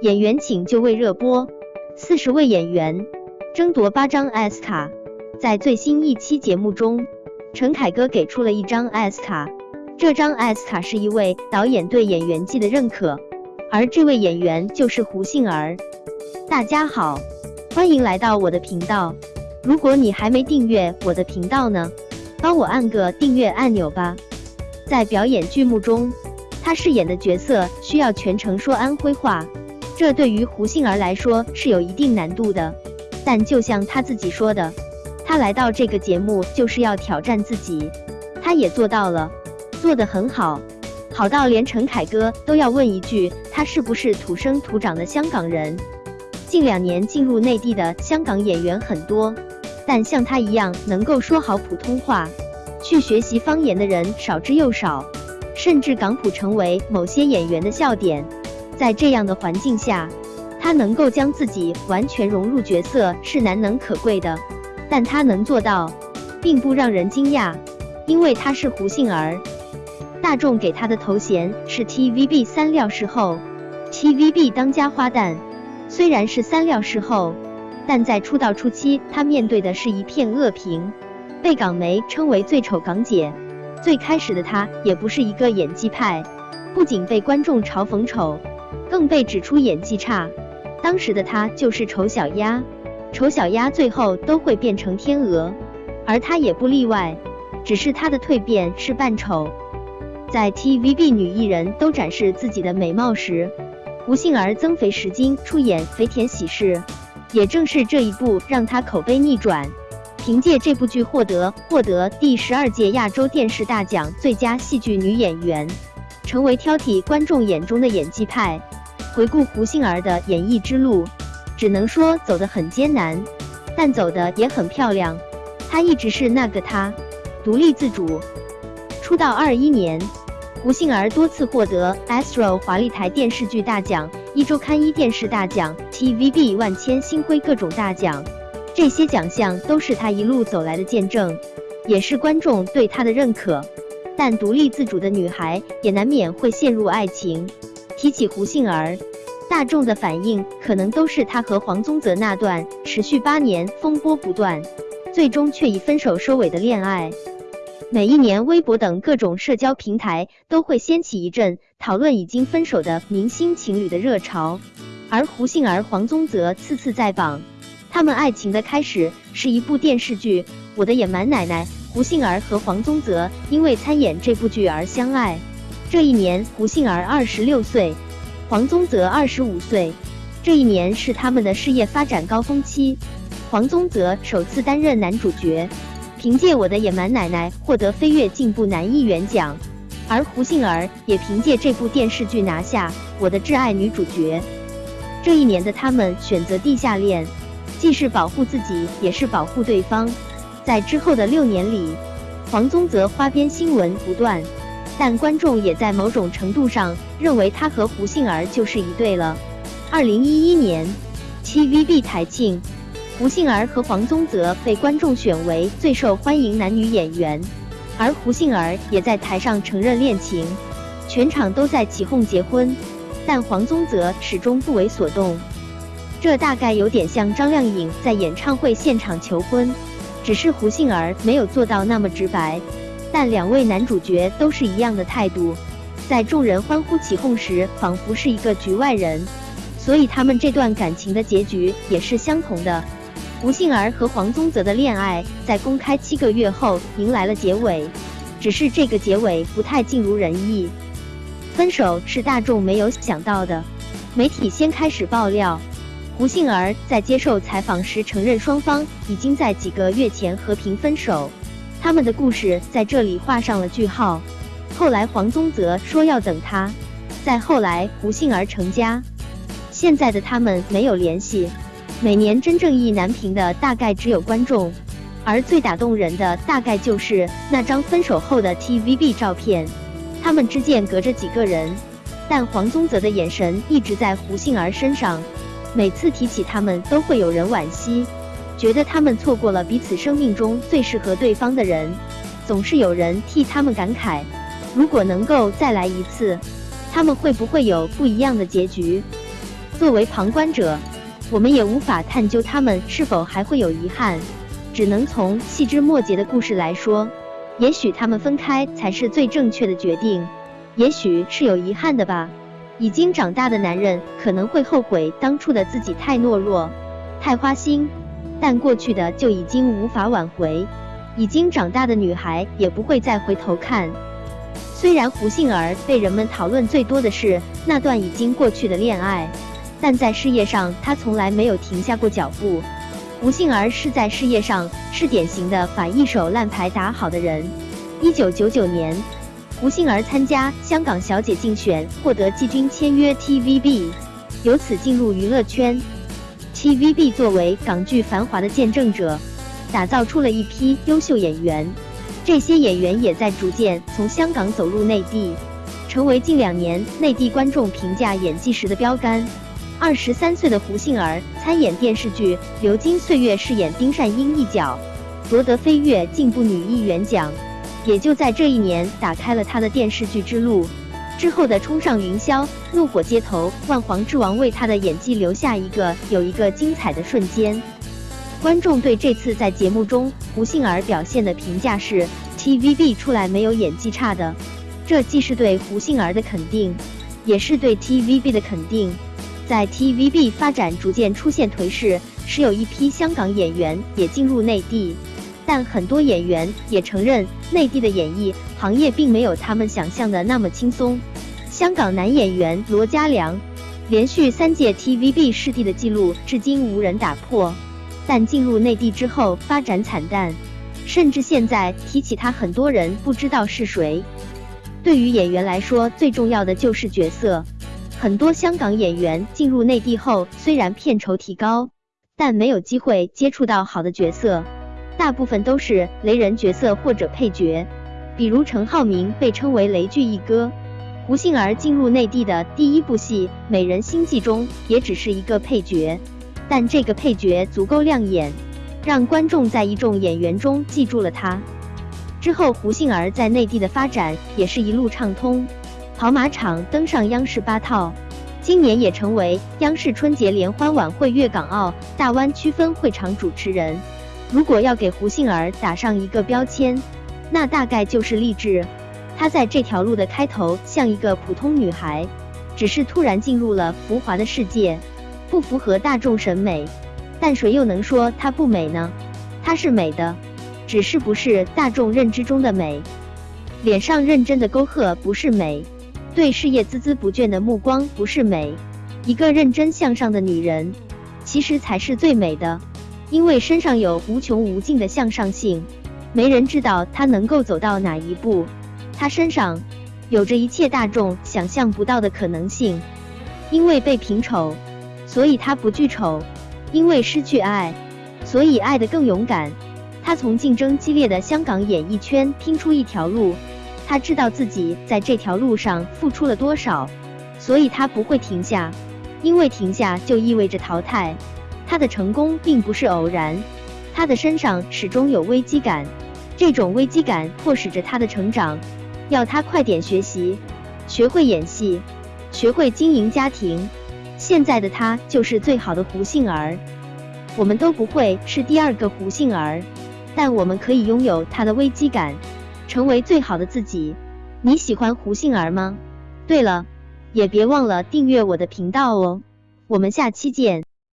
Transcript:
演员请就位热播，四十位演员争夺八张 S 卡。在最新一期节目中，陈凯歌给出了一张 S 卡，这张 S 卡是一位导演对演员技的认可，而这位演员就是胡杏儿。大家好，欢迎来到我的频道。如果你还没订阅我的频道呢，帮我按个订阅按钮吧。在表演剧目中，他饰演的角色需要全程说安徽话。这对于胡杏儿来说是有一定难度的，但就像她自己说的，她来到这个节目就是要挑战自己，她也做到了，做得很好，好到连陈凯歌都要问一句，他是不是土生土长的香港人？近两年进入内地的香港演员很多，但像他一样能够说好普通话，去学习方言的人少之又少，甚至港普成为某些演员的笑点。在这样的环境下，他能够将自己完全融入角色是难能可贵的。但他能做到，并不让人惊讶，因为他是胡杏儿。大众给他的头衔是 TVB 三料视后，TVB 当家花旦。虽然是三料视后，但在出道初期，他面对的是一片恶评，被港媒称为最丑港姐。最开始的他也不是一个演技派，不仅被观众嘲讽丑。更被指出演技差，当时的他就是丑小鸭，丑小鸭最后都会变成天鹅，而他也不例外，只是他的蜕变是扮丑。在 TVB 女艺人都展示自己的美貌时，胡杏儿增肥十斤出演《肥田喜事》，也正是这一部让她口碑逆转，凭借这部剧获得获得第十二届亚洲电视大奖最佳戏剧女演员，成为挑剔观众眼中的演技派。回顾胡杏儿的演艺之路，只能说走得很艰难，但走的也很漂亮。她一直是那个她，独立自主。出道二一年，胡杏儿多次获得 Astro 华丽台电视剧大奖、一周刊一电视大奖、TVB 万千星辉各种大奖，这些奖项都是她一路走来的见证，也是观众对她的认可。但独立自主的女孩也难免会陷入爱情。提起胡杏儿。大众的反应可能都是她和黄宗泽那段持续八年、风波不断，最终却以分手收尾的恋爱。每一年，微博等各种社交平台都会掀起一阵讨论已经分手的明星情侣的热潮，而胡杏儿、黄宗泽次次在榜。他们爱情的开始是一部电视剧《我的野蛮奶奶》，胡杏儿和黄宗泽因为参演这部剧而相爱。这一年，胡杏儿二十六岁。黄宗泽二十五岁，这一年是他们的事业发展高峰期。黄宗泽首次担任男主角，凭借《我的野蛮奶奶》获得飞跃进步男艺员奖，而胡杏儿也凭借这部电视剧拿下《我的挚爱女主角》。这一年的他们选择地下恋，既是保护自己，也是保护对方。在之后的六年里，黄宗泽花边新闻不断。但观众也在某种程度上认为他和胡杏儿就是一对了。二零一一年，TVB 台庆，胡杏儿和黄宗泽被观众选为最受欢迎男女演员，而胡杏儿也在台上承认恋情，全场都在起哄结婚，但黄宗泽始终不为所动。这大概有点像张靓颖在演唱会现场求婚，只是胡杏儿没有做到那么直白。但两位男主角都是一样的态度，在众人欢呼起哄时，仿佛是一个局外人，所以他们这段感情的结局也是相同的。胡杏儿和黄宗泽的恋爱在公开七个月后迎来了结尾，只是这个结尾不太尽如人意。分手是大众没有想到的，媒体先开始爆料，胡杏儿在接受采访时承认双方已经在几个月前和平分手。他们的故事在这里画上了句号。后来黄宗泽说要等他，再后来胡杏儿成家，现在的他们没有联系。每年真正意难平的大概只有观众，而最打动人的大概就是那张分手后的 TVB 照片。他们之间隔着几个人，但黄宗泽的眼神一直在胡杏儿身上。每次提起他们，都会有人惋惜。觉得他们错过了彼此生命中最适合对方的人，总是有人替他们感慨，如果能够再来一次，他们会不会有不一样的结局？作为旁观者，我们也无法探究他们是否还会有遗憾，只能从细枝末节的故事来说，也许他们分开才是最正确的决定，也许是有遗憾的吧。已经长大的男人可能会后悔当初的自己太懦弱、太花心，但过去的就已经无法挽回。已经长大的女孩也不会再回头看。虽然胡杏儿被人们讨论最多的是那段已经过去的恋爱，但在事业上她从来没有停下过脚步。胡杏儿是在事业上是典型的把一手烂牌打好的人。一九九九年。胡杏儿参加香港小姐竞选，获得季军签约 TVB，由此进入娱乐圈。TVB 作为港剧繁华的见证者，打造出了一批优秀演员。这些演员也在逐渐从香港走入内地，成为近两年内地观众评价演技时的标杆。二十三岁的胡杏儿参演电视剧《流金岁月》，饰演丁善英一角，夺得飞跃进步女艺员奖。也就在这一年，打开了他的电视剧之路。之后的《冲上云霄》《怒火街头》《万皇之王》为他的演技留下一个有一个精彩的瞬间。观众对这次在节目中胡杏儿表现的评价是：TVB 出来没有演技差的。这既是对胡杏儿的肯定，也是对 TVB 的肯定。在 TVB 发展逐渐出现颓势，时有一批香港演员也进入内地。但很多演员也承认，内地的演艺行业并没有他们想象的那么轻松。香港男演员罗嘉良连续三届 TVB 视帝的记录至今无人打破，但进入内地之后发展惨淡，甚至现在提起他，很多人不知道是谁。对于演员来说，最重要的就是角色。很多香港演员进入内地后，虽然片酬提高，但没有机会接触到好的角色。大部分都是雷人角色或者配角，比如陈浩民被称为雷剧一哥，胡杏儿进入内地的第一部戏《美人心计》中也只是一个配角，但这个配角足够亮眼，让观众在一众演员中记住了她。之后，胡杏儿在内地的发展也是一路畅通，跑马场登上央视八套，今年也成为央视春节联欢晚会粤港澳大湾区分会场主持人。如果要给胡杏儿打上一个标签，那大概就是励志。她在这条路的开头像一个普通女孩，只是突然进入了浮华的世界，不符合大众审美。但谁又能说她不美呢？她是美的，只是不是大众认知中的美。脸上认真的沟壑不是美，对事业孜孜不倦的目光不是美。一个认真向上的女人，其实才是最美的。因为身上有无穷无尽的向上性，没人知道他能够走到哪一步。他身上有着一切大众想象不到的可能性。因为被评丑，所以他不惧丑；因为失去爱，所以爱得更勇敢。他从竞争激烈的香港演艺圈拼出一条路，他知道自己在这条路上付出了多少，所以他不会停下。因为停下就意味着淘汰。他的成功并不是偶然，他的身上始终有危机感，这种危机感迫使着他的成长，要他快点学习，学会演戏，学会经营家庭。现在的他就是最好的胡杏儿，我们都不会是第二个胡杏儿，但我们可以拥有他的危机感，成为最好的自己。你喜欢胡杏儿吗？对了，也别忘了订阅我的频道哦，我们下期见。